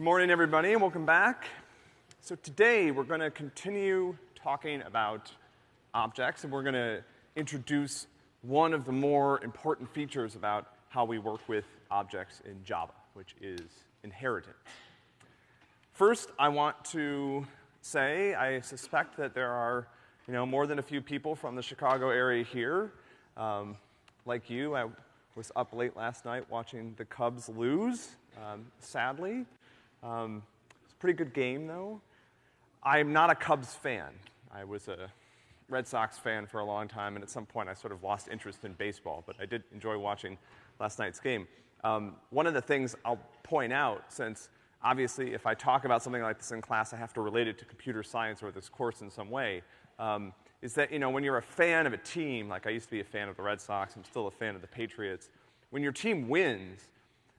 Good morning, everybody, and welcome back. So today, we're gonna continue talking about objects, and we're gonna introduce one of the more important features about how we work with objects in Java, which is inheritance. First, I want to say I suspect that there are, you know, more than a few people from the Chicago area here. Um, like you, I was up late last night watching the Cubs lose, um, sadly. Um, it's a pretty good game, though. I'm not a Cubs fan. I was a Red Sox fan for a long time, and at some point I sort of lost interest in baseball, but I did enjoy watching last night's game. Um, one of the things I'll point out, since obviously if I talk about something like this in class, I have to relate it to computer science or this course in some way, um, is that, you know, when you're a fan of a team, like I used to be a fan of the Red Sox, I'm still a fan of the Patriots, when your team wins,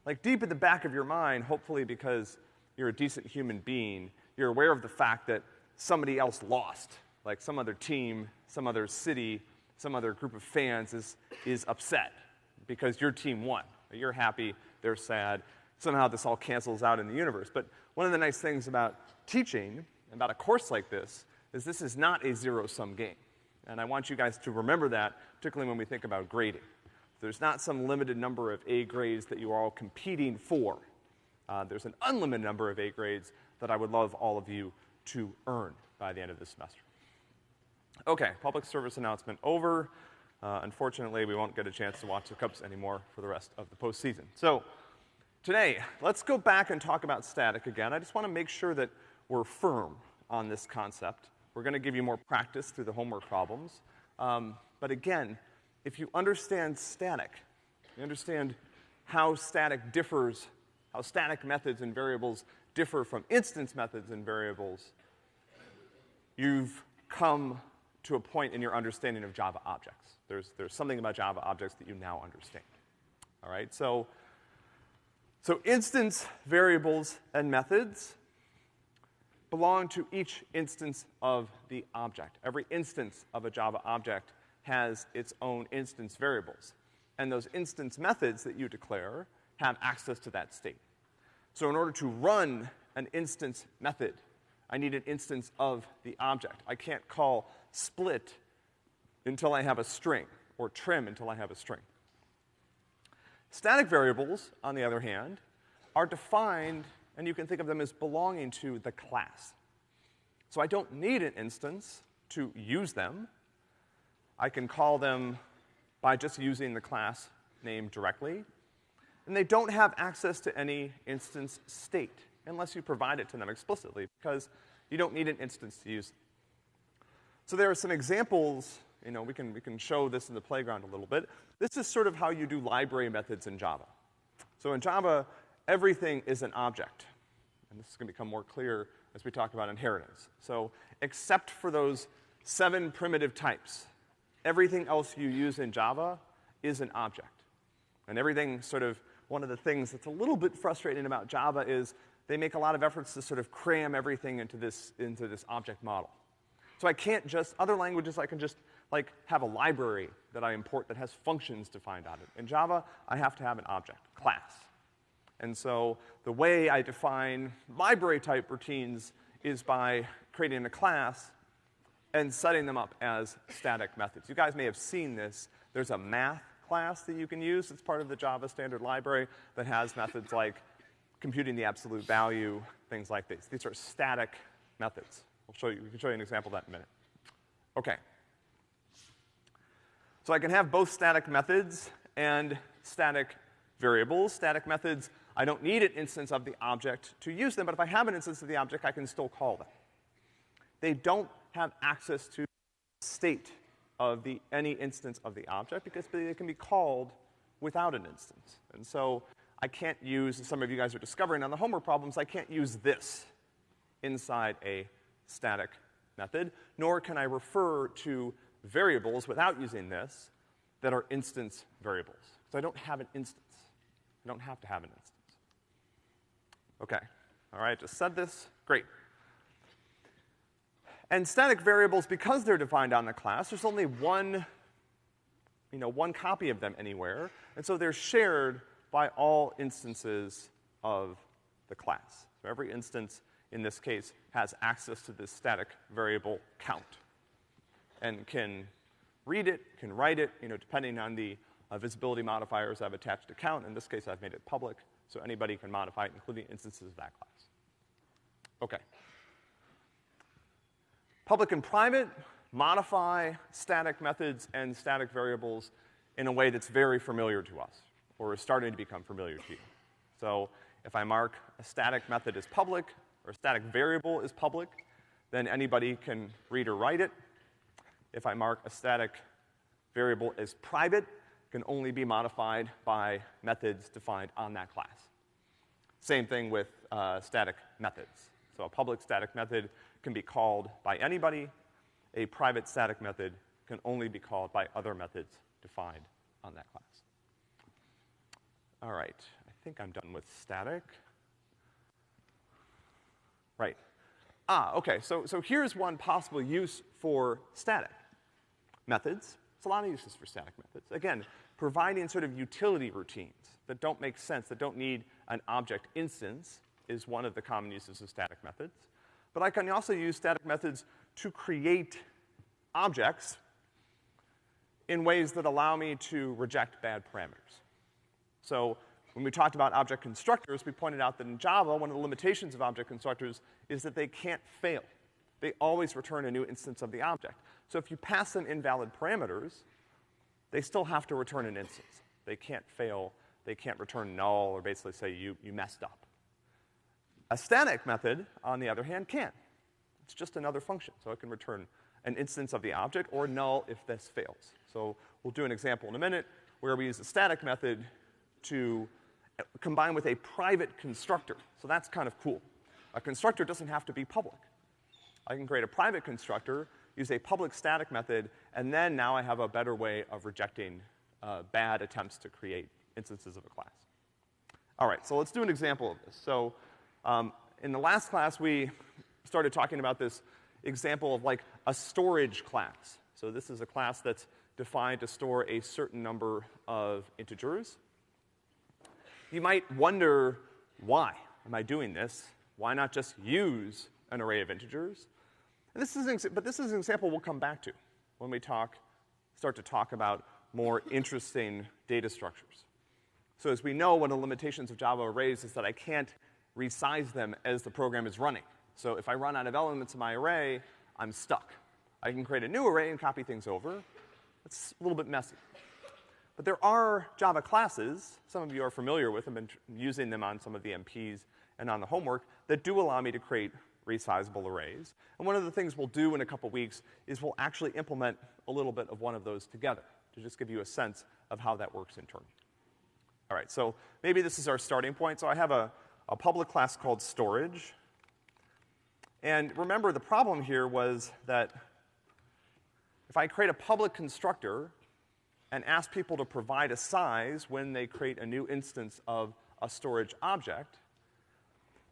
like deep in the back of your mind, hopefully because you're a decent human being, you're aware of the fact that somebody else lost. Like some other team, some other city, some other group of fans is, is upset because your team won. You're happy, they're sad. Somehow this all cancels out in the universe. But one of the nice things about teaching, about a course like this, is this is not a zero-sum game. And I want you guys to remember that, particularly when we think about grading. There's not some limited number of A grades that you are all competing for. Uh, there's an unlimited number of A grades that I would love all of you to earn by the end of this semester. Okay, public service announcement over. Uh, unfortunately, we won't get a chance to watch the Cubs anymore for the rest of the postseason. So, today, let's go back and talk about static again. I just want to make sure that we're firm on this concept. We're going to give you more practice through the homework problems. Um, but again, if you understand static, you understand how static differs how static methods and variables differ from instance methods and variables, you've come to a point in your understanding of Java objects. There's, there's something about Java objects that you now understand. All right, so, so instance variables and methods belong to each instance of the object. Every instance of a Java object has its own instance variables. And those instance methods that you declare have access to that state. So in order to run an instance method, I need an instance of the object. I can't call split until I have a string, or trim until I have a string. Static variables, on the other hand, are defined, and you can think of them as belonging to the class. So I don't need an instance to use them. I can call them by just using the class name directly and they don't have access to any instance state unless you provide it to them explicitly because you don't need an instance to use. So there are some examples, you know, we can, we can show this in the playground a little bit. This is sort of how you do library methods in Java. So in Java, everything is an object. And this is gonna become more clear as we talk about inheritance. So except for those seven primitive types, everything else you use in Java is an object. And everything sort of one of the things that's a little bit frustrating about Java is they make a lot of efforts to sort of cram everything into this, into this object model. So I can't just, other languages I can just like have a library that I import that has functions defined on it. In Java, I have to have an object, class. And so the way I define library type routines is by creating a class and setting them up as static methods. You guys may have seen this. There's a math class that you can use. It's part of the Java standard library that has methods like computing the absolute value, things like these. These are static methods. I'll show you, we can show you an example of that in a minute. Okay. So I can have both static methods and static variables. Static methods, I don't need an instance of the object to use them, but if I have an instance of the object, I can still call them. They don't have access to state of the, any instance of the object because they can be called without an instance. And so I can't use, some of you guys are discovering on the homework problems, I can't use this inside a static method, nor can I refer to variables without using this that are instance variables. So I don't have an instance. I don't have to have an instance. Okay. All right, just said this. Great. And static variables, because they're defined on the class, there's only one, you know, one copy of them anywhere, and so they're shared by all instances of the class. So every instance, in this case, has access to this static variable count and can read it, can write it, you know, depending on the uh, visibility modifiers I've attached to count. In this case, I've made it public, so anybody can modify it, including instances of that class. Okay. Public and private modify static methods and static variables in a way that's very familiar to us, or is starting to become familiar to you. So if I mark a static method as public, or a static variable as public, then anybody can read or write it. If I mark a static variable as private, can only be modified by methods defined on that class. Same thing with uh, static methods. So a public static method can be called by anybody. A private static method can only be called by other methods defined on that class. All right, I think I'm done with static. Right. Ah, okay, so, so here's one possible use for static methods. There's a lot of uses for static methods. Again, providing sort of utility routines that don't make sense, that don't need an object instance is one of the common uses of static methods. But I can also use static methods to create objects in ways that allow me to reject bad parameters. So when we talked about object constructors, we pointed out that in Java, one of the limitations of object constructors is that they can't fail. They always return a new instance of the object. So if you pass them invalid parameters, they still have to return an instance. They can't fail, they can't return null or basically say you, you messed up. A static method, on the other hand, can. It's just another function, so it can return an instance of the object or null if this fails. So we'll do an example in a minute where we use a static method to combine with a private constructor. So that's kind of cool. A constructor doesn't have to be public. I can create a private constructor use a public static method, and then now I have a better way of rejecting uh, bad attempts to create instances of a class. All right, so let's do an example of this. So, um, in the last class, we started talking about this example of like a storage class. So this is a class that's defined to store a certain number of integers. You might wonder, why am I doing this? Why not just use an array of integers? And this is but this is an example we'll come back to when we talk, start to talk about more interesting data structures. So as we know, one of the limitations of Java arrays is that I can't resize them as the program is running. So if I run out of elements in my array, I'm stuck. I can create a new array and copy things over. It's a little bit messy. But there are Java classes, some of you are familiar with them and using them on some of the MPs and on the homework, that do allow me to create resizable arrays. And one of the things we'll do in a couple weeks is we'll actually implement a little bit of one of those together to just give you a sense of how that works in turn. All right, so maybe this is our starting point. So I have a, a public class called storage. And remember, the problem here was that if I create a public constructor and ask people to provide a size when they create a new instance of a storage object,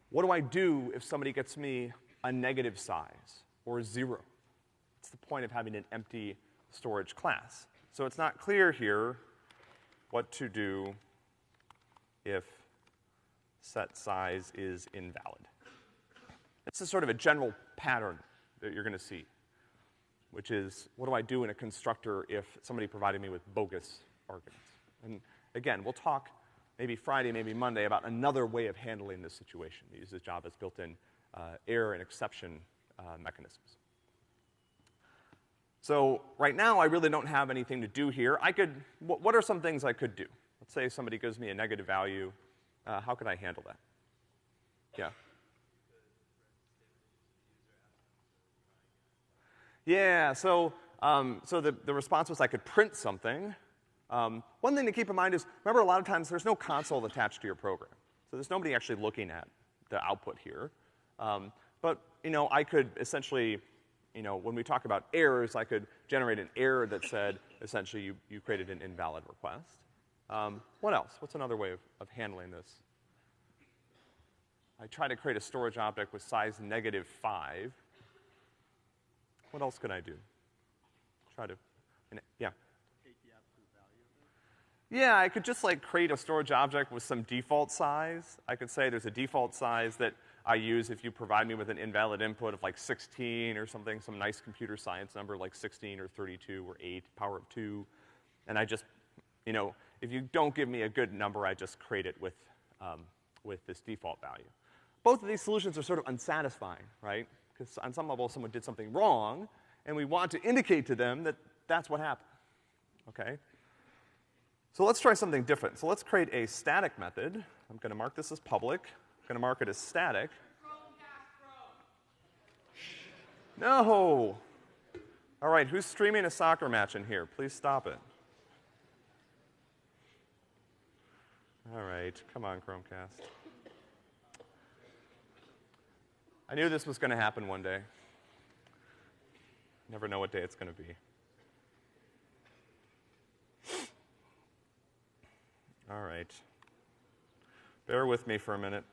what do I do if somebody gets me a negative size or zero? It's the point of having an empty storage class. So it's not clear here what to do if set size is invalid. This is sort of a general pattern that you're gonna see, which is what do I do in a constructor if somebody provided me with bogus arguments? And again, we'll talk maybe Friday, maybe Monday, about another way of handling this situation that uses Java's built-in uh, error and exception uh, mechanisms. So right now, I really don't have anything to do here. I could, wh what are some things I could do? Let's say somebody gives me a negative value. Uh, how could I handle that? Yeah. Yeah, so, um, so the, the response was I could print something, um, one thing to keep in mind is, remember a lot of times there's no console attached to your program. So there's nobody actually looking at the output here. Um, but, you know, I could essentially, you know, when we talk about errors, I could generate an error that said, essentially, you, you created an invalid request. Um, what else? What's another way of, of handling this? I try to create a storage object with size negative five. What else can I do? Try to, yeah. Yeah, I could just like create a storage object with some default size. I could say there's a default size that I use if you provide me with an invalid input of like 16 or something, some nice computer science number like 16 or 32 or 8, power of 2, and I just, you know, if you don't give me a good number, I just create it with, um, with this default value. Both of these solutions are sort of unsatisfying, right? Because on some level, someone did something wrong, and we want to indicate to them that that's what happened, okay? So let's try something different. So let's create a static method. I'm gonna mark this as public. I'm gonna mark it as static. No! All right, who's streaming a soccer match in here? Please stop it. All right, come on, Chromecast. I knew this was gonna happen one day. Never know what day it's gonna be. All right. Bear with me for a minute.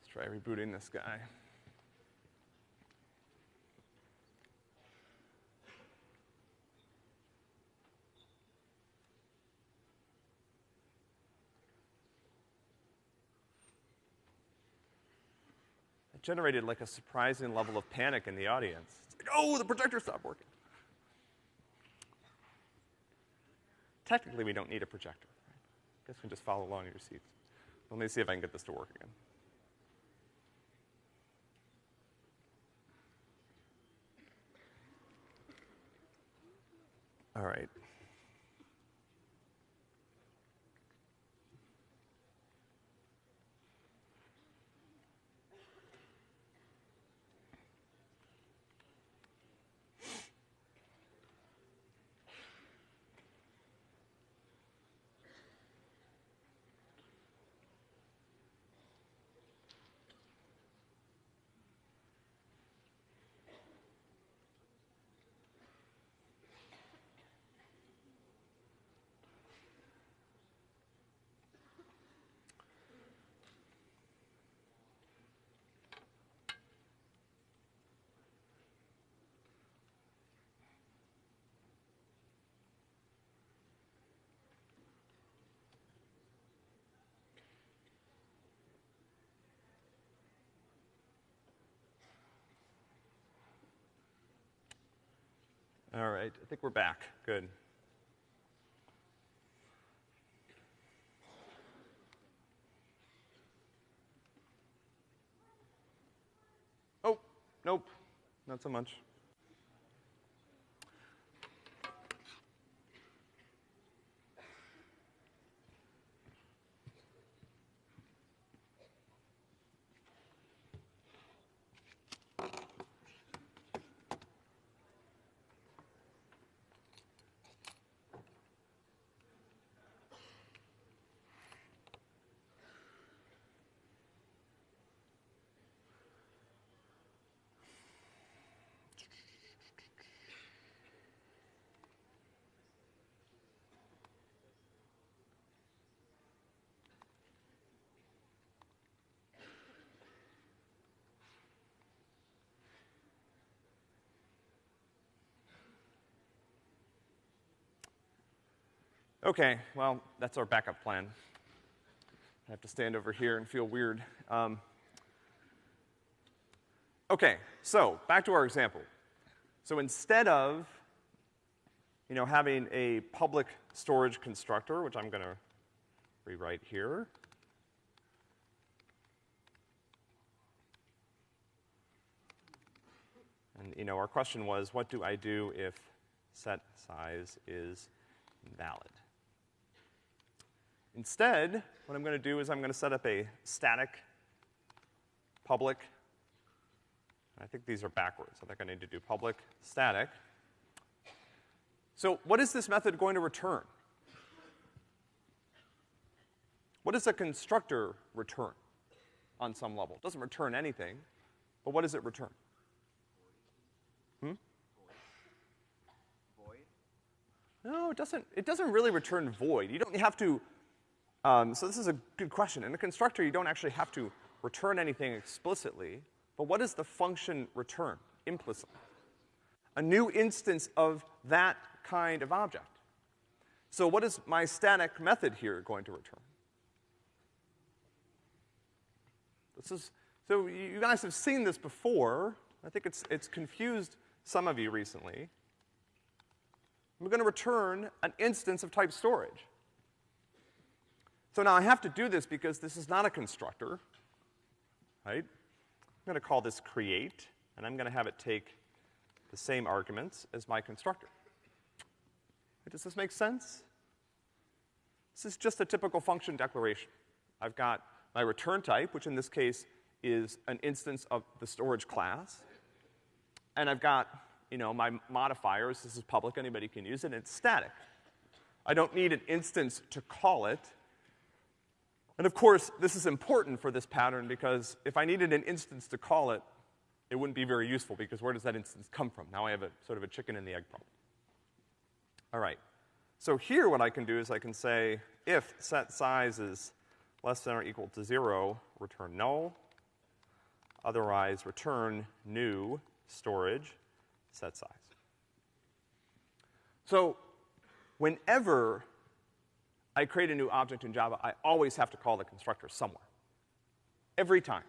Let's try rebooting this guy. Generated like a surprising level of panic in the audience. It's like, oh, the projector stopped working. Technically, we don't need a projector. I guess we can just follow along in your seats. Let me see if I can get this to work again. All right. All right, I think we're back. Good. Oh, nope, not so much. Okay, well, that's our backup plan. I have to stand over here and feel weird. Um, okay, so back to our example. So instead of, you know, having a public storage constructor, which I'm gonna rewrite here, and, you know, our question was, what do I do if set size is invalid? Instead, what I'm gonna do is I'm gonna set up a static public. I think these are backwards. I think I need to do public static. So what is this method going to return? What does a constructor return on some level? It doesn't return anything, but what does it return? Hmm? Void? No, it doesn't, it doesn't really return void. You don't have to um, so this is a good question. In a constructor, you don't actually have to return anything explicitly, but what does the function return implicitly? a new instance of that kind of object. So what is my static method here going to return? This is, so you guys have seen this before. I think it's, it's confused some of you recently. We're gonna return an instance of type storage. So now I have to do this because this is not a constructor, right? I'm gonna call this create, and I'm gonna have it take the same arguments as my constructor. Does this make sense? This is just a typical function declaration. I've got my return type, which in this case is an instance of the storage class. And I've got, you know, my modifiers. This is public, anybody can use it, and it's static. I don't need an instance to call it. And of course, this is important for this pattern because if I needed an instance to call it, it wouldn't be very useful because where does that instance come from? Now I have a sort of a chicken and the egg problem. All right. So here what I can do is I can say if set size is less than or equal to zero, return null. Otherwise, return new storage set size. So whenever I create a new object in Java, I always have to call the constructor somewhere. Every time.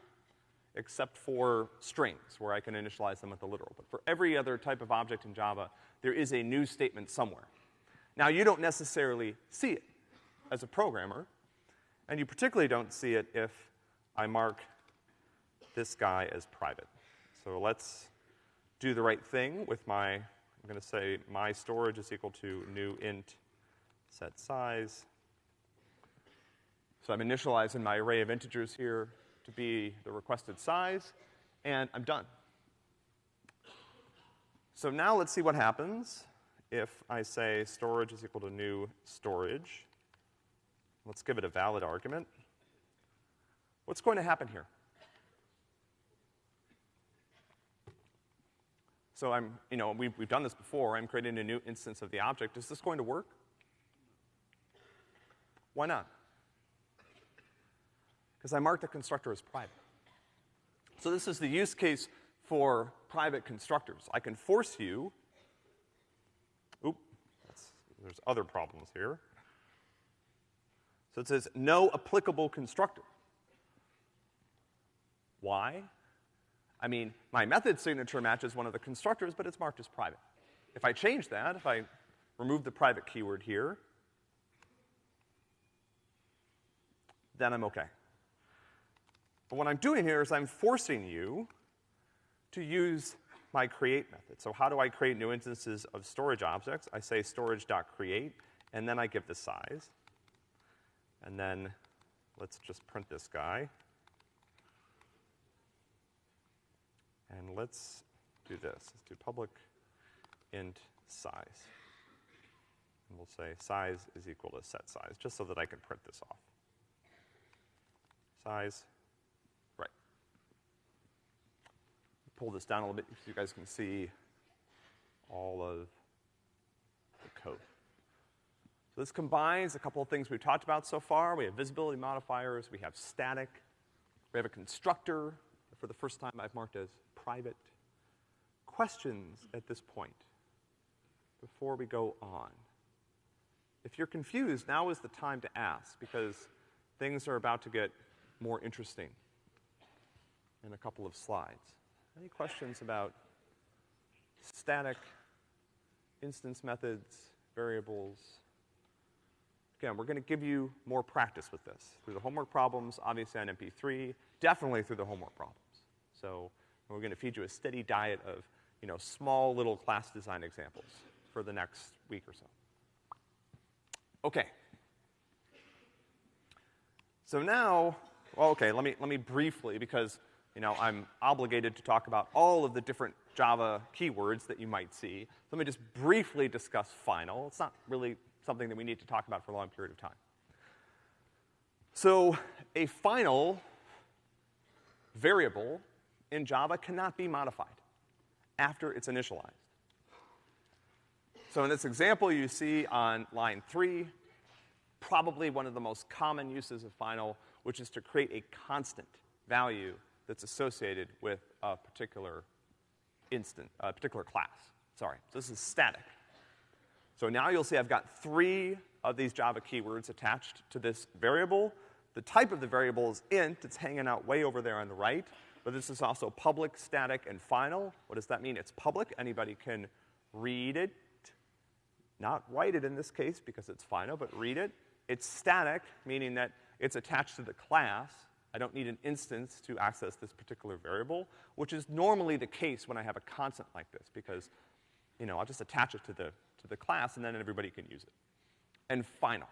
Except for strings, where I can initialize them with the literal. But for every other type of object in Java, there is a new statement somewhere. Now, you don't necessarily see it as a programmer, and you particularly don't see it if I mark this guy as private. So let's do the right thing with my, I'm gonna say my storage is equal to new int set size. So I'm initializing my array of integers here to be the requested size, and I'm done. So now let's see what happens if I say storage is equal to new storage. Let's give it a valid argument. What's going to happen here? So I'm, you know, we've, we've done this before. I'm creating a new instance of the object. Is this going to work? Why not? Because I marked the constructor as private. So this is the use case for private constructors. I can force you, oop, there's other problems here. So it says no applicable constructor. Why? I mean, my method signature matches one of the constructors, but it's marked as private. If I change that, if I remove the private keyword here, then I'm okay. But what I'm doing here is I'm forcing you to use my create method. So how do I create new instances of storage objects? I say storage.create, and then I give the size. And then let's just print this guy. And let's do this. Let's do public int size. And we'll say size is equal to set size, just so that I can print this off. Size, right. Pull this down a little bit so you guys can see all of the code. So this combines a couple of things we've talked about so far. We have visibility modifiers, we have static, we have a constructor. For the first time, I've marked as private. Questions at this point before we go on? If you're confused, now is the time to ask because things are about to get more interesting in a couple of slides. Any questions about static, instance methods, variables, Again, we're gonna give you more practice with this. Through the homework problems, obviously on MP3, definitely through the homework problems. So, we're gonna feed you a steady diet of, you know, small little class design examples for the next week or so. Okay. So now, well, okay, let me, let me briefly, because, you know, I'm obligated to talk about all of the different Java keywords that you might see. Let me just briefly discuss final. It's not really something that we need to talk about for a long period of time. So a final variable in Java cannot be modified after it's initialized. So in this example you see on line three, probably one of the most common uses of final, which is to create a constant value that's associated with a particular instant, a particular class. Sorry, so this is static. So now you'll see I've got three of these Java keywords attached to this variable. The type of the variable is int, it's hanging out way over there on the right, but this is also public, static, and final. What does that mean? It's public, anybody can read it, not write it in this case because it's final, but read it. It's static, meaning that it's attached to the class. I don't need an instance to access this particular variable, which is normally the case when I have a constant like this, because, you know, I'll just attach it to the, to the class and then everybody can use it. And final.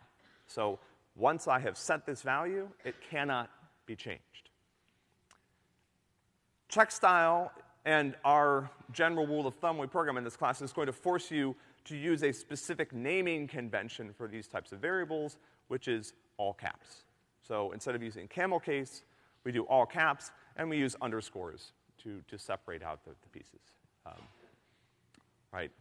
So once I have set this value, it cannot be changed. Checkstyle and our general rule of thumb we program in this class is going to force you to use a specific naming convention for these types of variables, which is all caps. So instead of using camel case, we do all caps, and we use underscores to, to separate out the, the pieces. Um, right?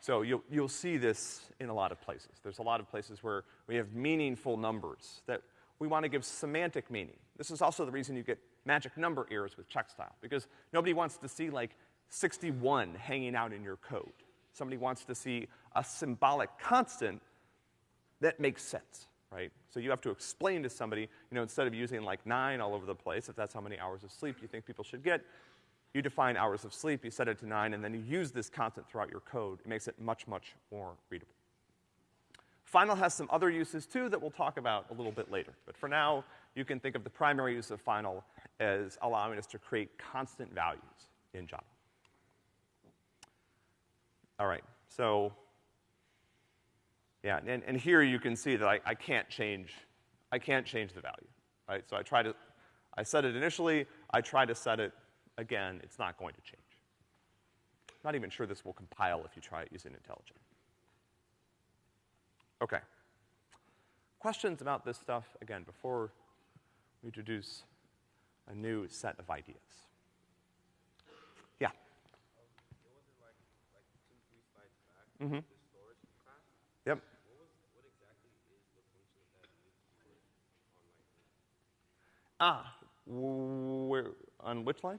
So you'll, you'll see this in a lot of places. There's a lot of places where we have meaningful numbers that we want to give semantic meaning. This is also the reason you get magic number errors with Checkstyle, because nobody wants to see like 61 hanging out in your code. Somebody wants to see a symbolic constant that makes sense, right? So you have to explain to somebody, you know, instead of using like nine all over the place, if that's how many hours of sleep you think people should get, you define hours of sleep, you set it to nine, and then you use this constant throughout your code. It makes it much, much more readable. Final has some other uses too that we'll talk about a little bit later. But for now, you can think of the primary use of final as allowing us to create constant values in Java. All right, so, yeah, and, and here you can see that I, I can't change, I can't change the value, right? So I try to, I set it initially, I try to set it again, it's not going to change. Not even sure this will compile if you try it using IntelliJ. Okay. Questions about this stuff, again, before we introduce a new set of ideas? Yeah. Mm-hmm. Yep. Ah, where, on which line?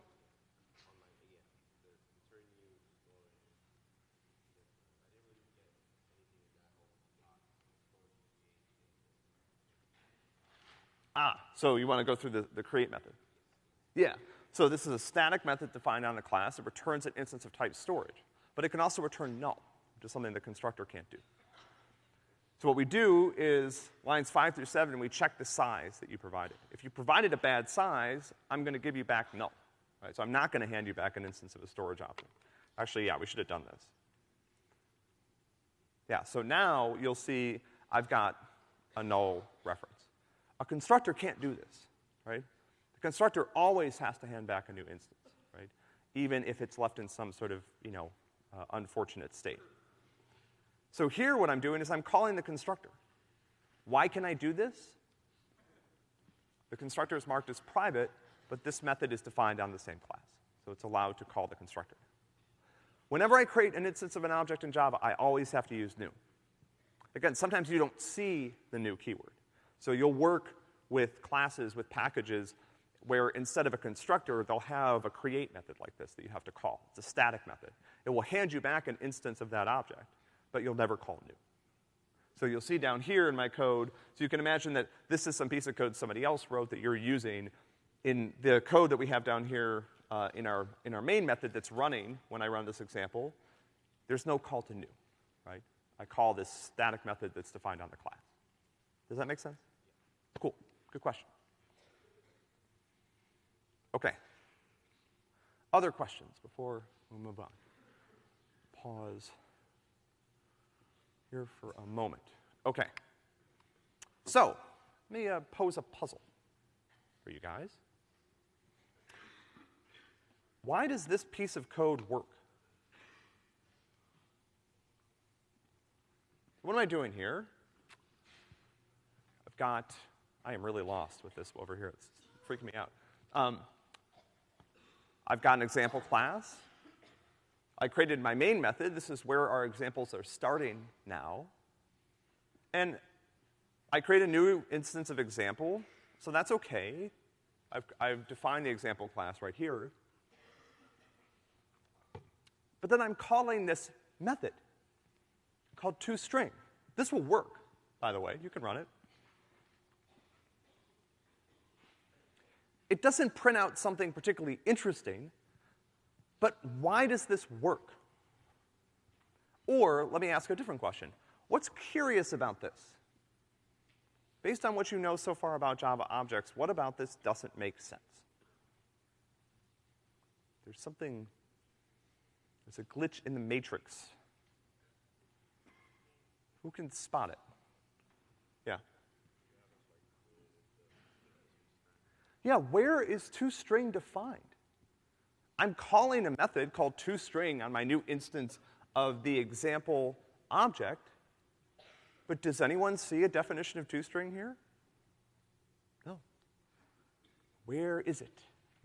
Ah, so you want to go through the, the create method. Yeah. So this is a static method defined on a class. It returns an instance of type storage. But it can also return null, which is something the constructor can't do. So what we do is lines five through seven, we check the size that you provided. If you provided a bad size, I'm gonna give you back null. Right? So I'm not gonna hand you back an instance of a storage object. Actually, yeah, we should have done this. Yeah, so now you'll see I've got a null reference. A constructor can't do this, right? The constructor always has to hand back a new instance, right? Even if it's left in some sort of, you know, uh, unfortunate state. So here what I'm doing is I'm calling the constructor. Why can I do this? The constructor is marked as private, but this method is defined on the same class. So it's allowed to call the constructor. Whenever I create an instance of an object in Java, I always have to use new. Again, sometimes you don't see the new keyword. So you'll work with classes, with packages, where instead of a constructor, they'll have a create method like this that you have to call. It's a static method. It will hand you back an instance of that object, but you'll never call new. So you'll see down here in my code, so you can imagine that this is some piece of code somebody else wrote that you're using. In the code that we have down here uh, in, our, in our main method that's running when I run this example, there's no call to new, right? I call this static method that's defined on the class. Does that make sense? Cool. Good question. Okay. Other questions before we move on? Pause here for a moment. Okay. So, let me uh, pose a puzzle for you guys. Why does this piece of code work? What am I doing here? I've got I am really lost with this over here. It's freaking me out. Um, I've got an example class. I created my main method. This is where our examples are starting now. And I create a new instance of example, so that's okay. I've, I've defined the example class right here. But then I'm calling this method called toString. This will work, by the way. You can run it. It doesn't print out something particularly interesting, but why does this work? Or, let me ask a different question. What's curious about this? Based on what you know so far about Java objects, what about this doesn't make sense? There's something, there's a glitch in the matrix. Who can spot it? Yeah. Yeah, where is toString defined? I'm calling a method called toString on my new instance of the example object, but does anyone see a definition of toString here? No. Where is it?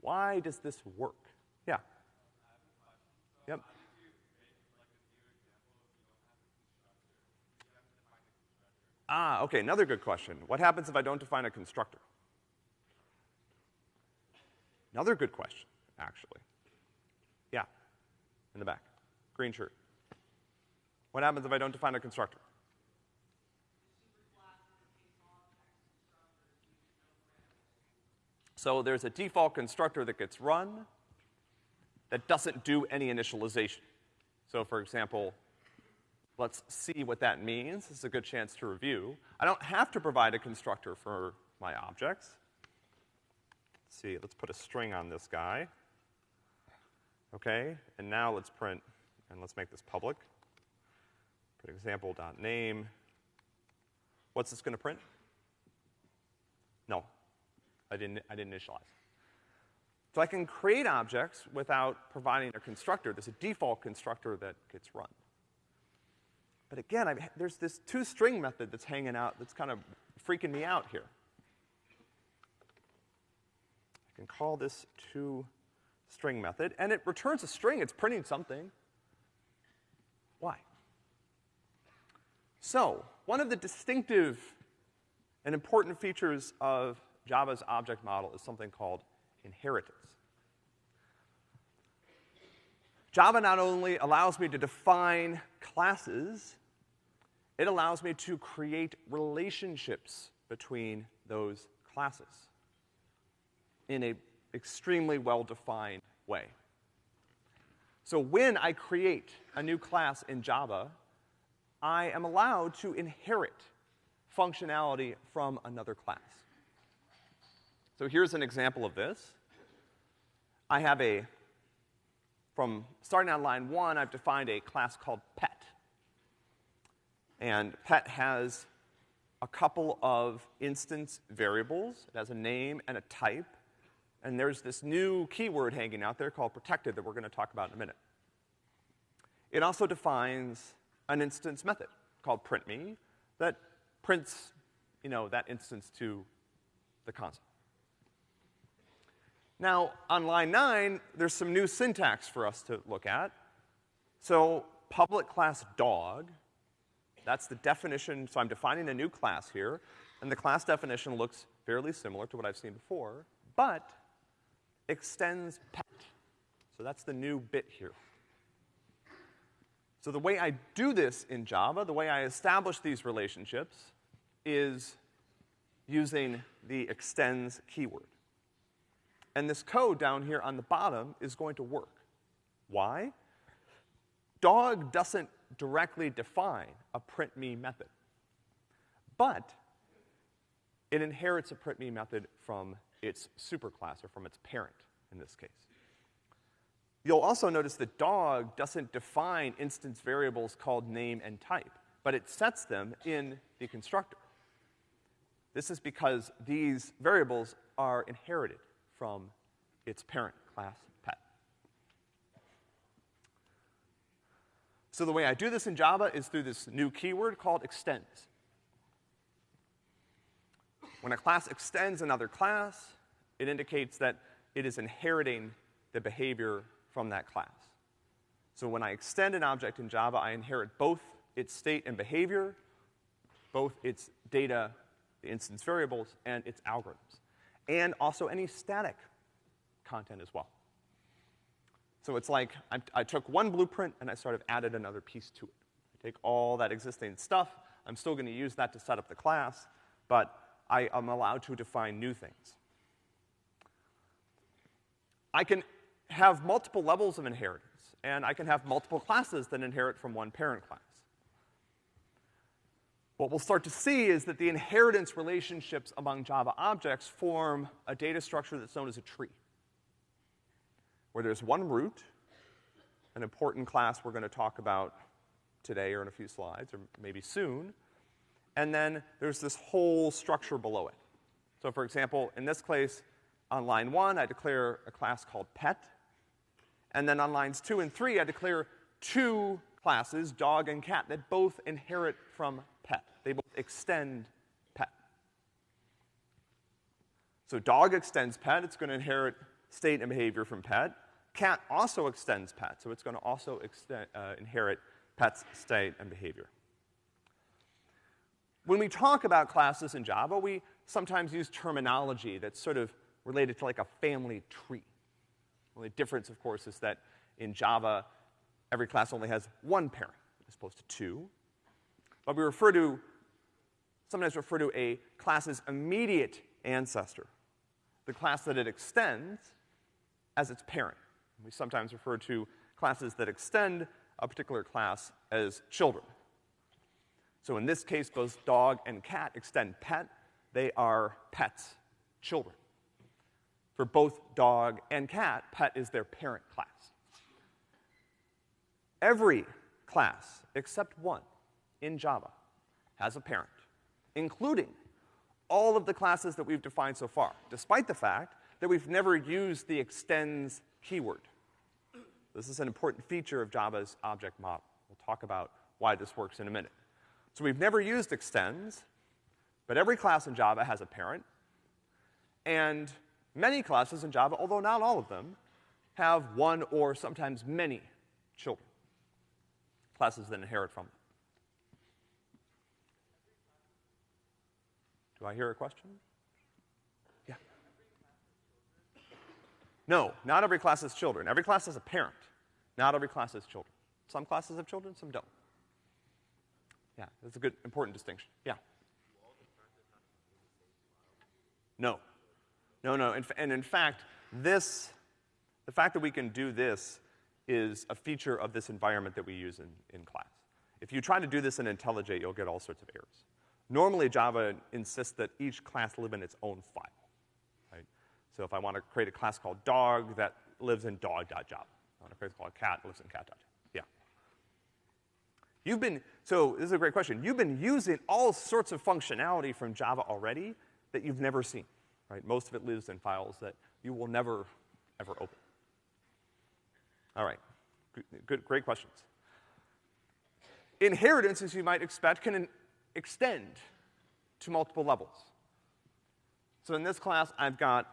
Why does this work? Yeah. Yep. Ah, okay, another good question. What happens if I don't define a constructor? Another good question, actually. In the back. Green shirt. What happens if I don't define a constructor? So there's a default constructor that gets run that doesn't do any initialization. So for example, let's see what that means. This is a good chance to review. I don't have to provide a constructor for my objects. Let's see, let's put a string on this guy. Okay, and now let's print, and let's make this public. Put example.name. What's this gonna print? No, I didn't, I didn't initialize. So I can create objects without providing a constructor. There's a default constructor that gets run. But again, I've, there's this toString method that's hanging out that's kind of freaking me out here. I can call this toString method, and it returns a string. It's printing something. Why? So, one of the distinctive and important features of Java's object model is something called inheritance. Java not only allows me to define classes, it allows me to create relationships between those classes in a extremely well-defined way. So when I create a new class in Java, I am allowed to inherit functionality from another class. So here's an example of this. I have a, from starting on line one, I've defined a class called pet. And pet has a couple of instance variables. It has a name and a type. And there's this new keyword hanging out there called protected that we're gonna talk about in a minute. It also defines an instance method called printMe that prints, you know, that instance to the console. Now, on line nine, there's some new syntax for us to look at. So, public class dog, that's the definition, so I'm defining a new class here, and the class definition looks fairly similar to what I've seen before, but extends pet. So that's the new bit here. So the way I do this in Java, the way I establish these relationships, is using the extends keyword. And this code down here on the bottom is going to work. Why? Dog doesn't directly define a printMe method. But it inherits a printMe method from its superclass, or from its parent, in this case. You'll also notice that dog doesn't define instance variables called name and type, but it sets them in the constructor. This is because these variables are inherited from its parent class pet. So the way I do this in Java is through this new keyword called extends. When a class extends another class, it indicates that it is inheriting the behavior from that class. So when I extend an object in Java, I inherit both its state and behavior, both its data, the instance variables, and its algorithms. And also any static content as well. So it's like I, I took one blueprint and I sort of added another piece to it. I take all that existing stuff, I'm still gonna use that to set up the class, but I am allowed to define new things. I can have multiple levels of inheritance, and I can have multiple classes that inherit from one parent class. What we'll start to see is that the inheritance relationships among Java objects form a data structure that's known as a tree, where there's one root, an important class we're gonna talk about today or in a few slides, or maybe soon, and then there's this whole structure below it. So for example, in this case, on line one, I declare a class called pet, and then on lines two and three, I declare two classes, dog and cat, that both inherit from pet. They both extend pet. So dog extends pet, it's gonna inherit state and behavior from pet. Cat also extends pet, so it's gonna also extend, uh, inherit pet's state and behavior. When we talk about classes in Java, we sometimes use terminology that's sort of related to like a family tree. The difference, of course, is that in Java, every class only has one parent as opposed to two. But we refer to, sometimes refer to a class's immediate ancestor, the class that it extends, as its parent. We sometimes refer to classes that extend a particular class as children. So in this case, both dog and cat extend pet. They are pets, children. For both dog and cat, pet is their parent class. Every class, except one, in Java, has a parent, including all of the classes that we've defined so far, despite the fact that we've never used the extends keyword. This is an important feature of Java's object model. We'll talk about why this works in a minute. So we've never used extends, but every class in Java has a parent. And many classes in Java, although not all of them, have one or sometimes many children. Classes that inherit from them. Do I hear a question? Yeah. No, not every class has children. Every class has a parent. Not every class has children. Some classes have children, some don't. Yeah, that's a good, important distinction. Yeah. No. No, no. and and in fact, this, the fact that we can do this is a feature of this environment that we use in, in class. If you try to do this in IntelliJ, you'll get all sorts of errors. Normally, Java insists that each class live in its own file, right? So if I want to create a class called dog, that lives in dog.java. I want to create a class called cat, lives in cat.java. You've been, so this is a great question. You've been using all sorts of functionality from Java already that you've never seen, right? Most of it lives in files that you will never, ever open. All right, good, good great questions. Inheritance, as you might expect, can extend to multiple levels. So in this class, I've got,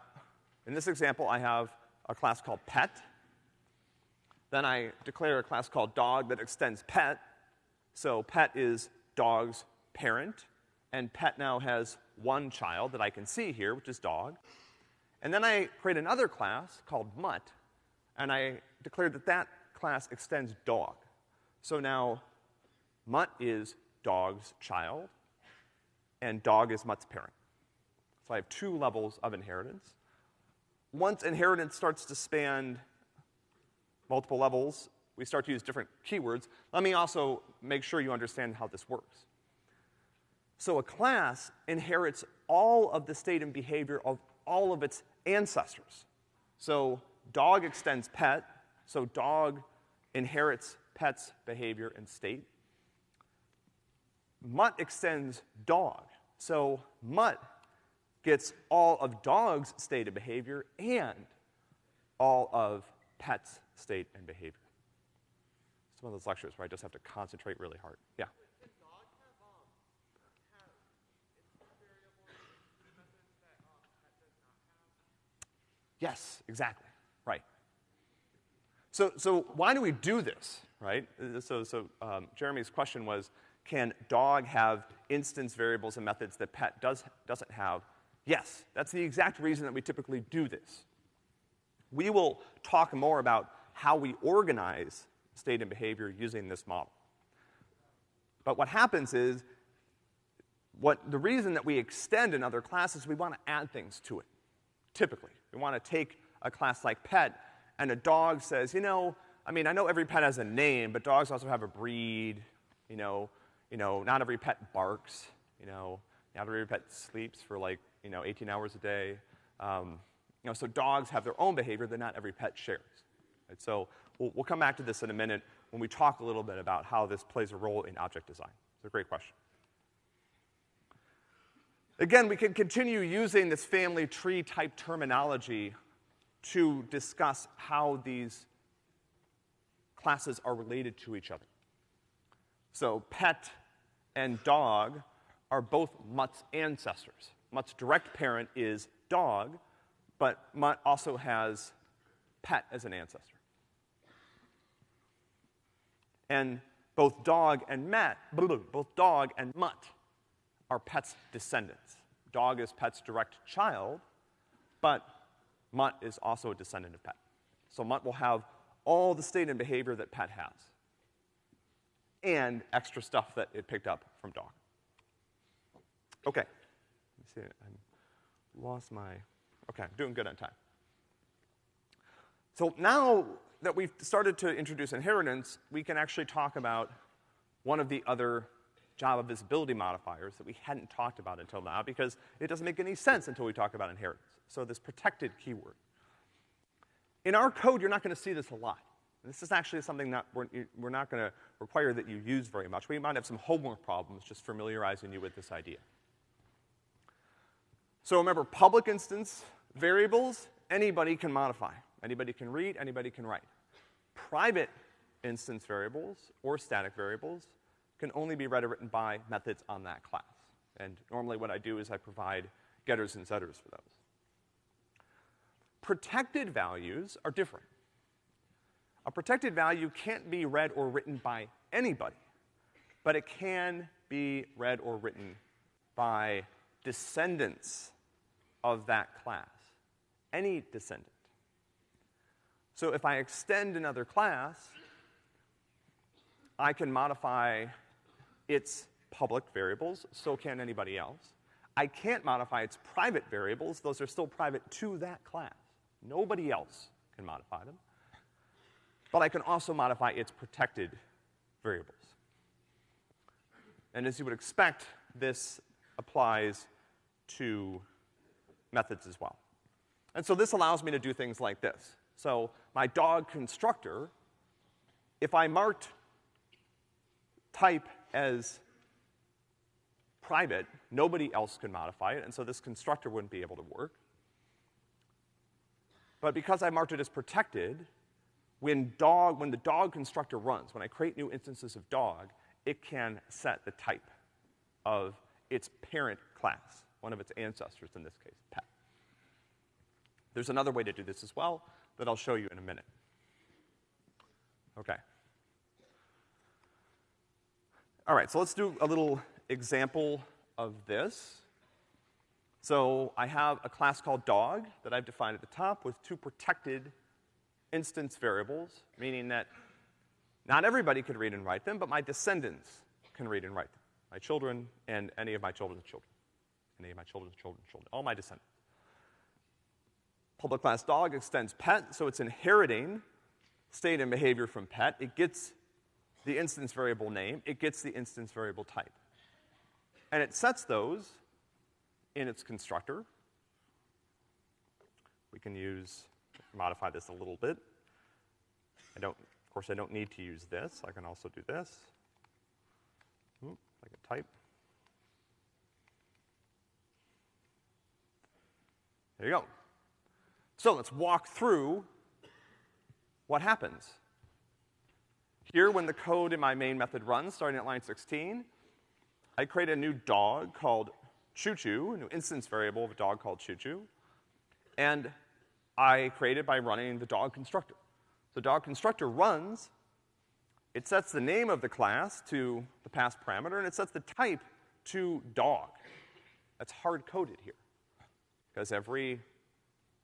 in this example, I have a class called pet. Then I declare a class called dog that extends pet. So pet is dog's parent, and pet now has one child that I can see here, which is dog. And then I create another class called mutt, and I declare that that class extends dog. So now mutt is dog's child, and dog is mutt's parent. So I have two levels of inheritance. Once inheritance starts to span multiple levels, we start to use different keywords, let me also make sure you understand how this works. So a class inherits all of the state and behavior of all of its ancestors. So dog extends pet, so dog inherits pet's behavior and state. Mutt extends dog, so mutt gets all of dog's state and behavior and all of pet's state and behavior one of those lectures where I just have to concentrate really hard. Yeah. Yes, exactly. Right. So, so why do we do this, right? So, so um, Jeremy's question was, can dog have instance variables and methods that pet does, doesn't have? Yes, that's the exact reason that we typically do this. We will talk more about how we organize state and behavior using this model. But what happens is, what, the reason that we extend in other classes, we wanna add things to it, typically. We wanna take a class like pet, and a dog says, you know, I mean, I know every pet has a name, but dogs also have a breed, you know, you know, not every pet barks, you know, not every pet sleeps for like, you know, 18 hours a day. Um, you know, so dogs have their own behavior that not every pet shares. Right? So we'll, we'll come back to this in a minute when we talk a little bit about how this plays a role in object design. It's a great question. Again, we can continue using this family tree type terminology to discuss how these classes are related to each other. So pet and dog are both Mutt's ancestors. Mutt's direct parent is dog, but Mutt also has pet as an ancestor. And both dog and Matt, both dog and Mutt are pet's descendants. Dog is pet's direct child, but Mutt is also a descendant of pet. So Mutt will have all the state and behavior that pet has. And extra stuff that it picked up from dog. Okay. Let me see, I lost my, okay, I'm doing good on time. So now that we've started to introduce inheritance, we can actually talk about one of the other Java visibility modifiers that we hadn't talked about until now because it doesn't make any sense until we talk about inheritance. So this protected keyword. In our code, you're not gonna see this a lot. This is actually something that we're, we're not gonna require that you use very much. We might have some homework problems just familiarizing you with this idea. So remember, public instance variables, anybody can modify. Anybody can read, anybody can write. Private instance variables or static variables can only be read or written by methods on that class. And normally what I do is I provide getters and setters for those. Protected values are different. A protected value can't be read or written by anybody, but it can be read or written by descendants of that class. Any descendant. So if I extend another class, I can modify its public variables, so can anybody else. I can't modify its private variables, those are still private to that class. Nobody else can modify them. But I can also modify its protected variables. And as you would expect, this applies to methods as well. And so this allows me to do things like this. So my dog constructor, if I marked type as private, nobody else could modify it, and so this constructor wouldn't be able to work. But because I marked it as protected, when dog, when the dog constructor runs, when I create new instances of dog, it can set the type of its parent class, one of its ancestors in this case, pet. There's another way to do this as well that I'll show you in a minute. Okay. All right, so let's do a little example of this. So I have a class called dog that I've defined at the top with two protected instance variables, meaning that not everybody could read and write them, but my descendants can read and write them. My children and any of my children's children. Any of my children's children's children. All my descendants. Public class dog extends pet, so it's inheriting state and behavior from pet. It gets the instance variable name, it gets the instance variable type. And it sets those in its constructor. We can use, modify this a little bit. I don't, of course I don't need to use this. I can also do this. Ooh, I can type. There you go. So let's walk through what happens. Here, when the code in my main method runs, starting at line 16, I create a new dog called Choo Choo, a new instance variable of a dog called Choo Choo. And I create it by running the dog constructor. The dog constructor runs, it sets the name of the class to the pass parameter, and it sets the type to dog. That's hard coded here. Because every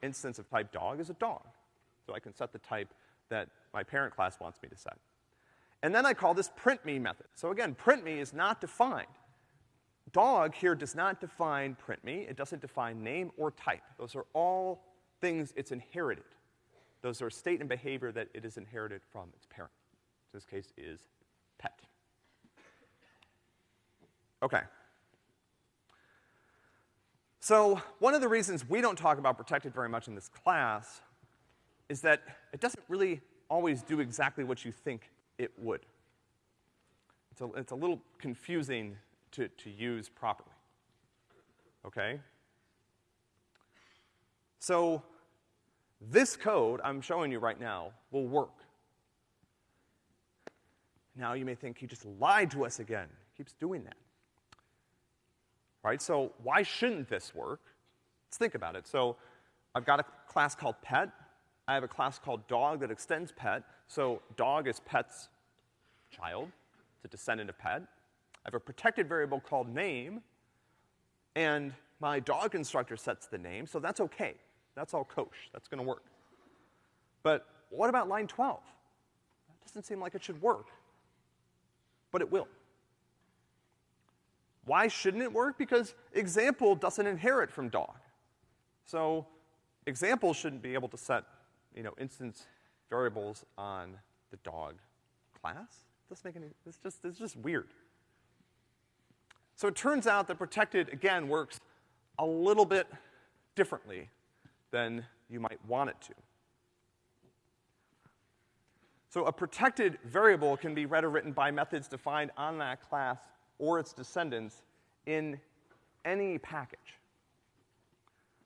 instance of type dog is a dog. So I can set the type that my parent class wants me to set. And then I call this print me method. So again, print me is not defined. Dog here does not define print me. It doesn't define name or type. Those are all things it's inherited. Those are state and behavior that it is inherited from its parent. In this case is pet. Okay. So one of the reasons we don't talk about protected very much in this class is that it doesn't really always do exactly what you think it would. It's a, it's a little confusing to, to use properly. Okay? So this code I'm showing you right now will work. Now you may think he just lied to us again. He keeps doing that. Right? So why shouldn't this work? Let's think about it. So I've got a class called pet. I have a class called dog that extends pet. So dog is pet's child. It's a descendant of pet. I have a protected variable called name, and my dog constructor sets the name, so that's okay. That's all kosher. That's gonna work. But what about line 12? That doesn't seem like it should work. But it will. Why shouldn't it work? Because example doesn't inherit from dog. So example shouldn't be able to set, you know, instance variables on the dog class. Doesn't make any, it's just, it's just weird. So it turns out that protected, again, works a little bit differently than you might want it to. So a protected variable can be read or written by methods defined on that class or its descendants in any package.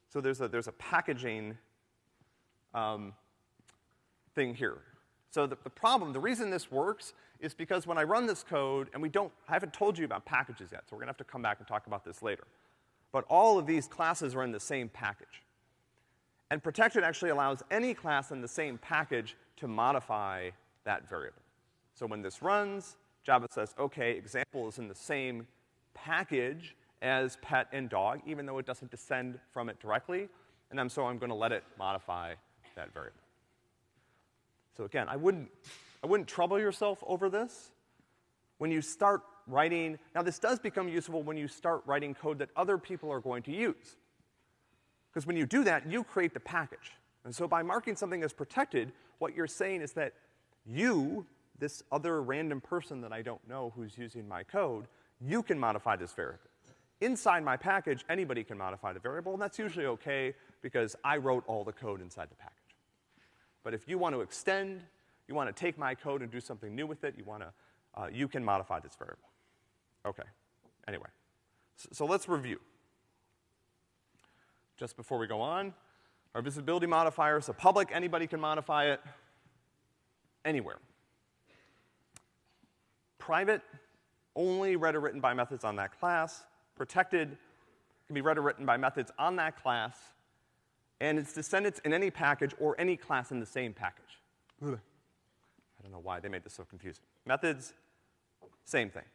So there's a, there's a packaging um, thing here. So the, the problem, the reason this works is because when I run this code, and we don't, I haven't told you about packages yet, so we're gonna have to come back and talk about this later. But all of these classes are in the same package. And protected actually allows any class in the same package to modify that variable. So when this runs, Java says, okay, example is in the same package as pet and dog, even though it doesn't descend from it directly, and so I'm gonna let it modify that variable. So again, I wouldn't, I wouldn't trouble yourself over this. When you start writing, now this does become useful when you start writing code that other people are going to use. Because when you do that, you create the package. And so by marking something as protected, what you're saying is that you, this other random person that I don't know who's using my code, you can modify this variable. Inside my package, anybody can modify the variable, and that's usually okay because I wrote all the code inside the package. But if you want to extend, you want to take my code and do something new with it, you want to, uh, you can modify this variable. Okay. Anyway. So, so let's review. Just before we go on, our visibility modifier is a public, anybody can modify it anywhere. Private, only read or written by methods on that class. Protected, can be read or written by methods on that class and its descendants in any package or any class in the same package. Ugh. I don't know why they made this so confusing. Methods, same thing.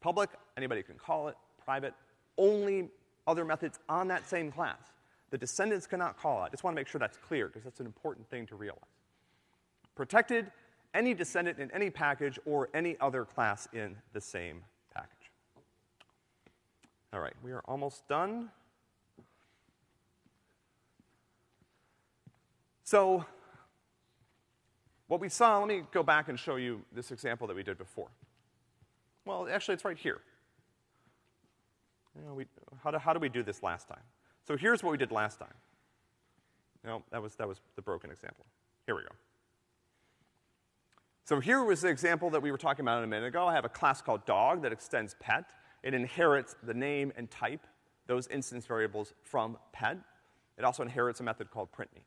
Public, anybody can call it. Private, only other methods on that same class. The descendants cannot call it. I just want to make sure that's clear, because that's an important thing to realize. Protected, any descendant in any package or any other class in the same package. All right, we are almost done. So, what we saw, let me go back and show you this example that we did before. Well, actually, it's right here. You know, we, how, do, how do we do this last time? So here's what we did last time. No, that was, that was the broken example. Here we go. So here was the example that we were talking about a minute ago. I have a class called dog that extends pet. It inherits the name and type, those instance variables from pet. It also inherits a method called printme.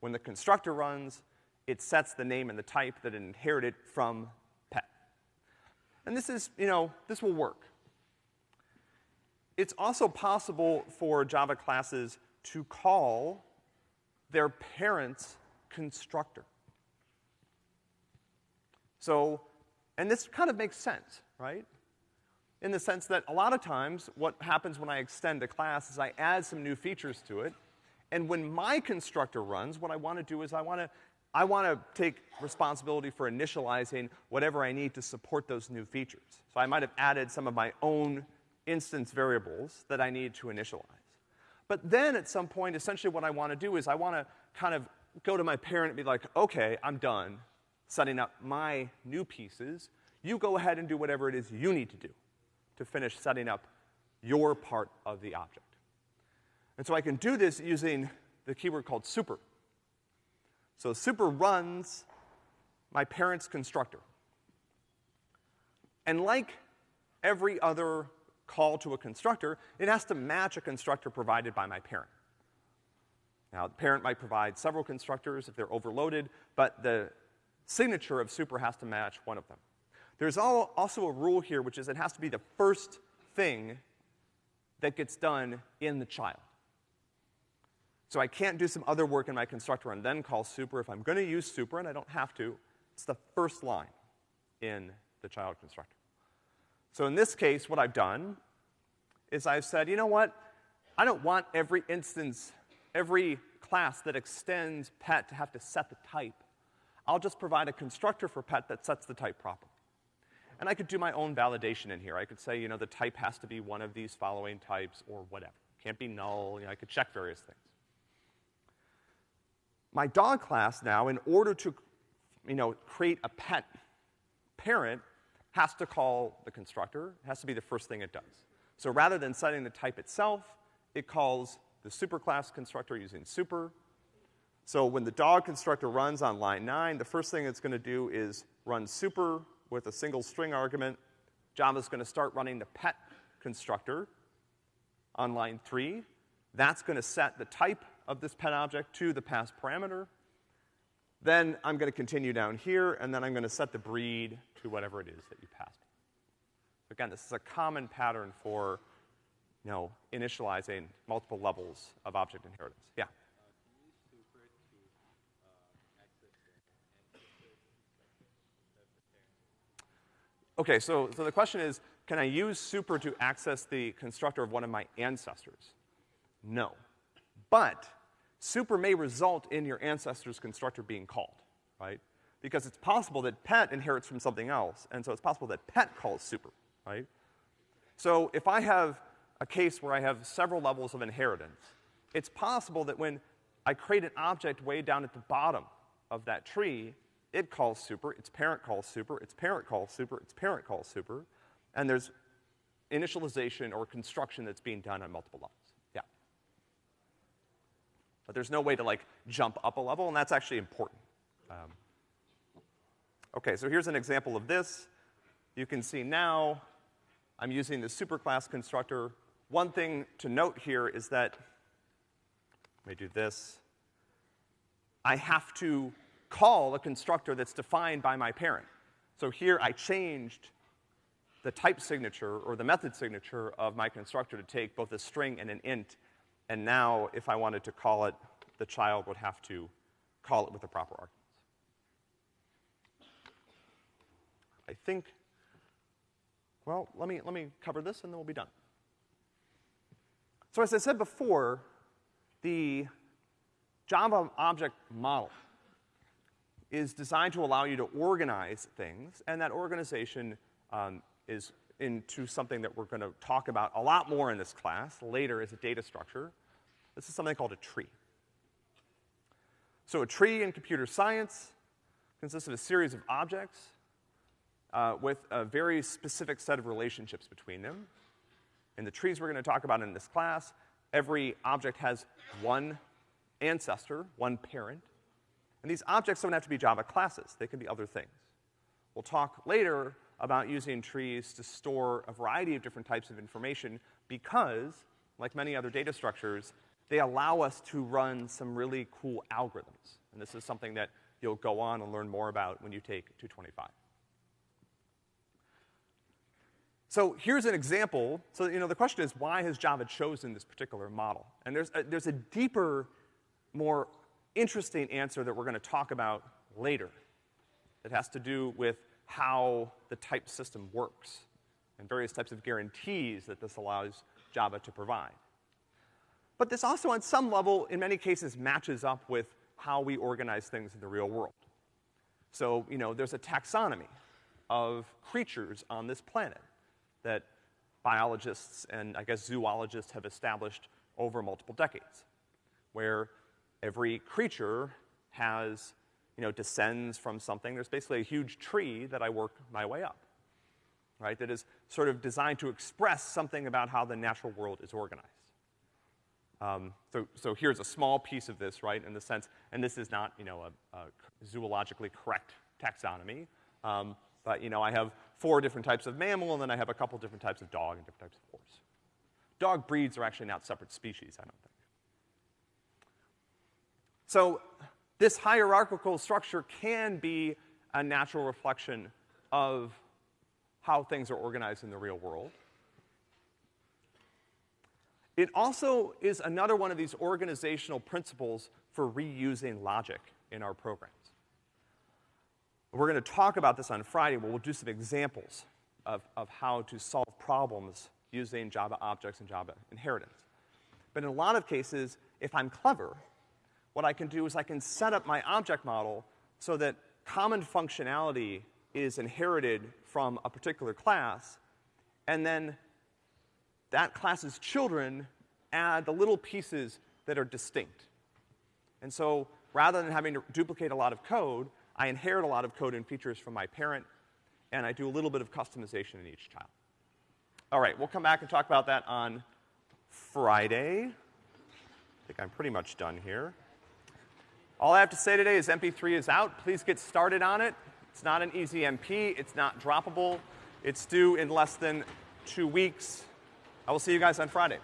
When the constructor runs, it sets the name and the type that it inherited from pet. And this is, you know, this will work. It's also possible for Java classes to call their parent's constructor. So, and this kind of makes sense, right? In the sense that a lot of times what happens when I extend a class is I add some new features to it, and when my constructor runs, what I want to do is I want to I wanna take responsibility for initializing whatever I need to support those new features. So I might have added some of my own instance variables that I need to initialize. But then at some point, essentially what I wanna do is I wanna kind of go to my parent and be like, okay, I'm done setting up my new pieces. You go ahead and do whatever it is you need to do to finish setting up your part of the object. And so I can do this using the keyword called super. So super runs my parent's constructor. And like every other call to a constructor, it has to match a constructor provided by my parent. Now, the parent might provide several constructors if they're overloaded, but the signature of super has to match one of them. There's all, also a rule here, which is it has to be the first thing that gets done in the child. So I can't do some other work in my constructor and then call super. If I'm gonna use super, and I don't have to, it's the first line in the child constructor. So in this case, what I've done is I've said, you know what? I don't want every instance, every class that extends pet to have to set the type. I'll just provide a constructor for pet that sets the type properly. And I could do my own validation in here. I could say, you know, the type has to be one of these following types or whatever. Can't be null, you know, I could check various things. My dog class now, in order to, you know, create a pet parent, has to call the constructor, it has to be the first thing it does. So rather than setting the type itself, it calls the superclass constructor using super. So when the dog constructor runs on line nine, the first thing it's gonna do is run super with a single string argument. Java's gonna start running the pet constructor on line three. That's gonna set the type of this pet object to the pass parameter. Then I'm gonna continue down here, and then I'm gonna set the breed to whatever it is that you passed. Again, this is a common pattern for, you know, initializing multiple levels of object inheritance. Yeah? Okay, so, so the question is, can I use super to access the constructor of one of my ancestors? No. But super may result in your ancestor's constructor being called, right? Because it's possible that pet inherits from something else, and so it's possible that pet calls super, right? So if I have a case where I have several levels of inheritance, it's possible that when I create an object way down at the bottom of that tree, it calls super, its parent calls super, its parent calls super, its parent calls super, and there's initialization or construction that's being done on multiple levels. Yeah. But there's no way to like jump up a level, and that's actually important. Um, okay, so here's an example of this. You can see now I'm using the superclass constructor. One thing to note here is that, let me do this. I have to call a constructor that's defined by my parent. So here I changed the type signature or the method signature of my constructor to take both a string and an int, and now if I wanted to call it, the child would have to call it with the proper arguments. I think, well, let me, let me cover this and then we'll be done. So as I said before, the Java object model is designed to allow you to organize things, and that organization um, is into something that we're gonna talk about a lot more in this class later as a data structure. This is something called a tree. So a tree in computer science consists of a series of objects uh, with a very specific set of relationships between them. In the trees we're gonna talk about in this class, every object has one ancestor, one parent, and these objects don't have to be Java classes, they can be other things. We'll talk later about using trees to store a variety of different types of information because, like many other data structures, they allow us to run some really cool algorithms. And this is something that you'll go on and learn more about when you take 225. So here's an example. So, you know, the question is, why has Java chosen this particular model? And there's a, there's a deeper, more interesting answer that we're gonna talk about later. It has to do with how the type system works and various types of guarantees that this allows Java to provide. But this also, on some level, in many cases, matches up with how we organize things in the real world. So, you know, there's a taxonomy of creatures on this planet that biologists and I guess zoologists have established over multiple decades, where every creature has, you know, descends from something. There's basically a huge tree that I work my way up, right? That is sort of designed to express something about how the natural world is organized. Um, so, so here's a small piece of this, right, in the sense, and this is not, you know, a, a zoologically correct taxonomy, um, but, you know, I have four different types of mammal, and then I have a couple different types of dog and different types of horse. Dog breeds are actually not separate species, I don't think. So, this hierarchical structure can be a natural reflection of how things are organized in the real world. It also is another one of these organizational principles for reusing logic in our programs. We're gonna talk about this on Friday, where we'll do some examples of, of how to solve problems using Java objects and Java inheritance. But in a lot of cases, if I'm clever, what I can do is I can set up my object model so that common functionality is inherited from a particular class, and then that class's children add the little pieces that are distinct. And so, rather than having to duplicate a lot of code, I inherit a lot of code and features from my parent, and I do a little bit of customization in each child. All right, we'll come back and talk about that on Friday. I think I'm pretty much done here. All I have to say today is MP3 is out. Please get started on it. It's not an easy MP. It's not droppable. It's due in less than two weeks. I will see you guys on Friday.